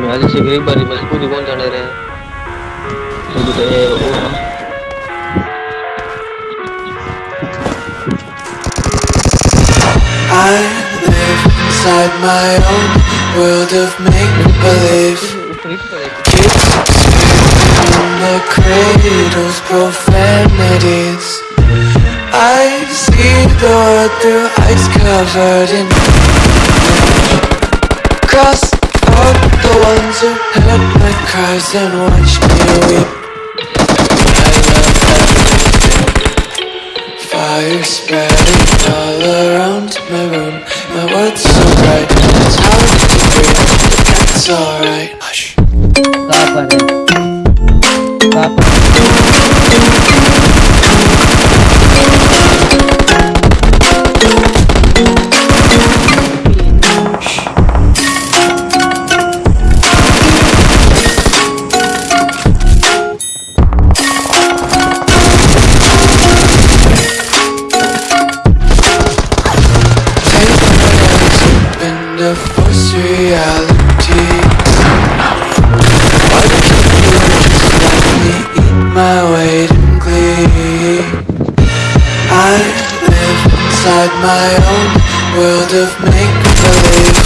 Analisha Gribari mazikuni konja nere Kuduta yeo ona I live inside my own world of make-believe. Kids on the cradle's profanities. I see the world through ice covered in. Cross the ones who heard my cries and watched me weep. Fire spreading all around my room. My world's so bright, it's hard to breathe But that's alright. Hush. कहाँ reality. Why can't you just let me eat my weight in glee? I live inside my own world of make-believe.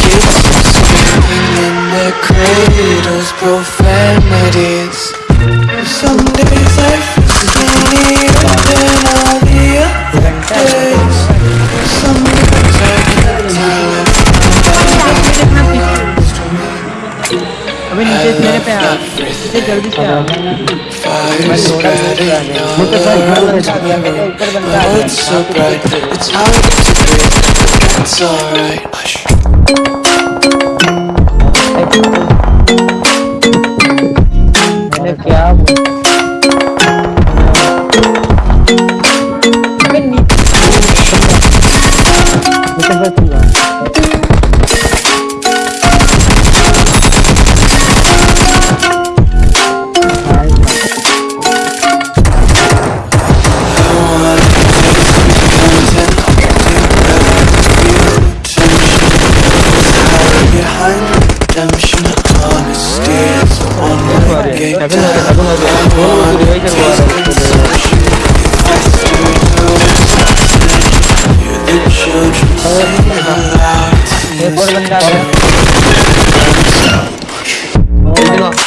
Kids screaming in their cradles, profanities. Some days I feel अभी नीचे मेरे पे आ नीचे जल्दी से आ Fire spreading all around me My world's so bright, it's hard to breathe But that's alright Hush मैंने क्या बोला? अबे नीचे 나긋나긋 나긋나긋